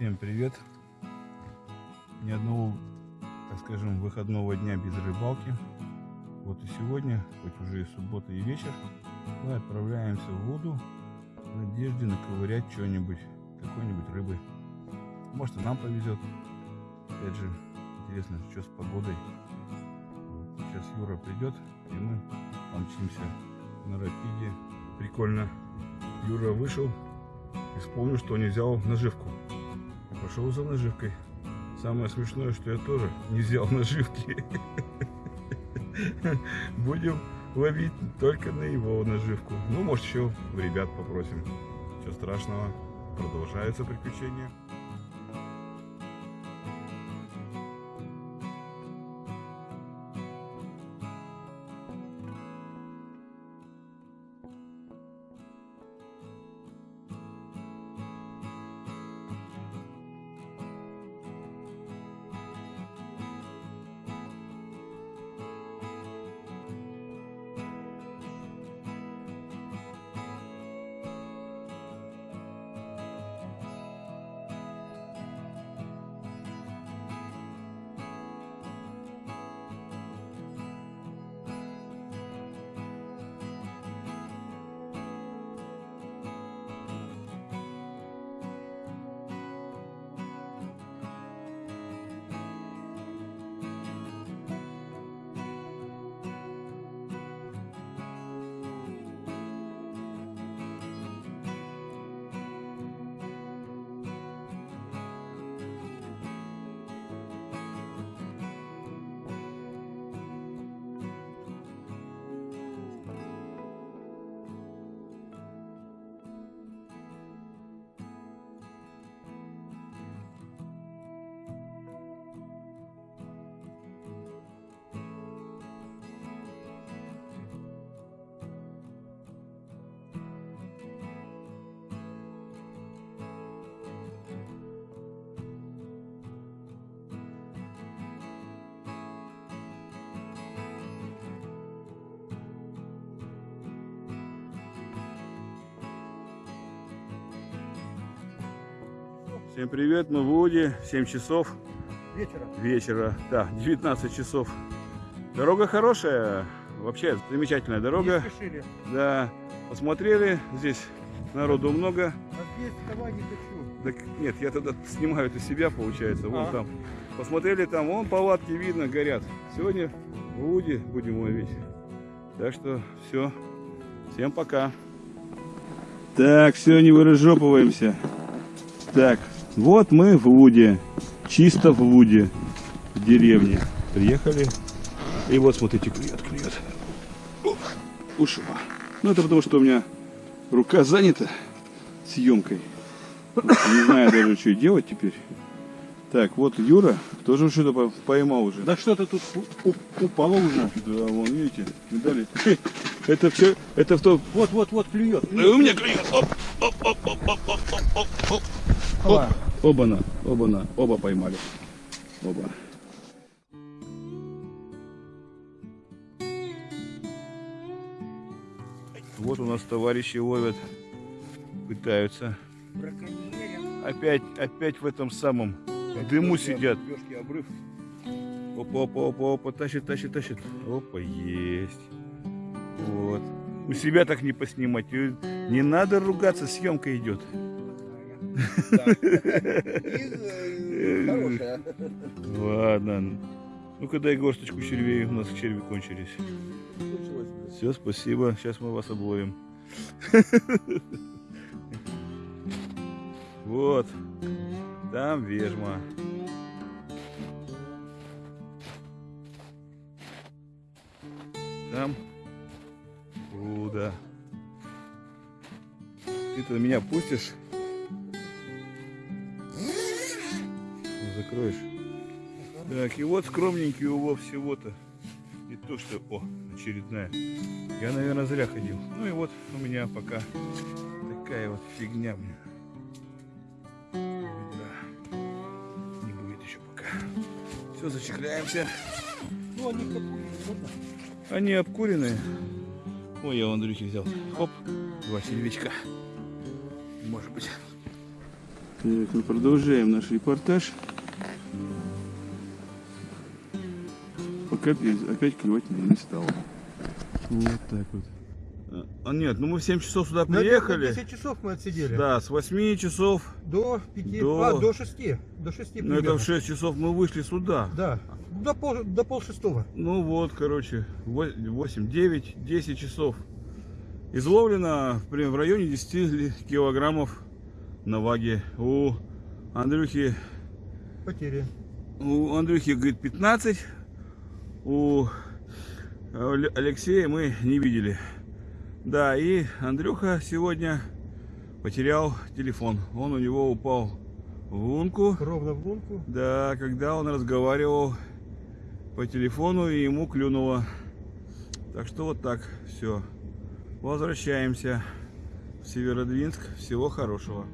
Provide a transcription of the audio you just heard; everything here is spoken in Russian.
Всем привет! Ни одного, так скажем, выходного дня без рыбалки. Вот и сегодня, хоть уже и суббота и вечер, мы отправляемся в воду в надежде наковырять что-нибудь, какой-нибудь рыбы. Может и нам повезет. Опять же, интересно, что с погодой. Вот сейчас Юра придет, и мы помчимся на рапиде. Прикольно. Юра вышел и вспомнил, что не взял наживку. Пошел за наживкой. Самое смешное, что я тоже не взял наживки. Будем ловить только на его наживку. Ну, может, еще в ребят попросим. Ничего страшного. Продолжается приключение. Всем привет, мы в Уде, 7 часов Вечера. вечера, да, 19 часов. Дорога хорошая, вообще замечательная дорога. Не спешили. Да, посмотрели, здесь народу много. А здесь давай не хочу. Так нет, я тогда снимаю это себя, получается, вон А. там. Посмотрели там, вон палатки видно, горят. Сегодня в Уде будем ловить. Так что все, всем пока. Так, все, не выразжопываемся. Так, вот мы в Уде, чисто в Уде, в деревне. Приехали, и вот смотрите, клюет, клюет. Ушла. Ну это потому, что у меня рука занята съемкой. Не знаю даже, что делать теперь. Так, вот Юра тоже что-то по- поймал уже. Да что-то тут упало уже. Да, вон, видите, видали? Это все, это в то... Вот, вот, вот клюет. Да у меня клюет. Оп, оп, оп, оп, оп, оп, оп, оп, оп. Оба-на, оба-на, оба поймали. Оба. Вот у нас товарищи ловят, пытаются. Опять, опять в этом самом дыму сидят. Обрыв. Опа, опа, опа, опа, тащит, тащит, тащит. Опа, есть. Вот. У себя так не поснимать. Не надо ругаться, съемка идет. Ладно. Ну-ка дай горсточку червей, у нас черви кончились. Все, спасибо. Сейчас мы вас обловим. Вот. Там вежма. Там руда. Ты-то меня пустишь? Ну, Закроешь. Так, и вот скромненький улов всего-то. И то, что... О, очередная. Я, наверное, зря ходил. Ну и вот у меня пока такая вот фигня. Да. Не будет еще пока. Все, зачехляемся. Ну, они угодно. Они обкуренные. Ой, я у Андрюхи взял. Оп, два червячка. Может быть. Так, мы продолжаем наш репортаж. Пока опять клевать не стало. Вот так вот. А нет, ну мы в 7 часов сюда На приехали. 10 часов мы отсидели. Да, с 8 часов. До 5, До- а, до 6. До 6 Ну это в 6 часов мы вышли сюда. Да, до пол, до пол шестого. Ну вот, короче, 8, 9, 10 часов. Изловлено в, районе 10 ли- килограммов на ваге. У Андрюхи, Потери. у Андрюхи, говорит, 15. У Алексея мы не видели. Да, и Андрюха сегодня потерял телефон. Он у него упал в лунку. Ровно в лунку. Да, когда он разговаривал по телефону и ему клюнуло. Так что вот так все. Возвращаемся в Северодвинск. Всего хорошего.